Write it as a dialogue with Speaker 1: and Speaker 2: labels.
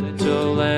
Speaker 1: little lamb.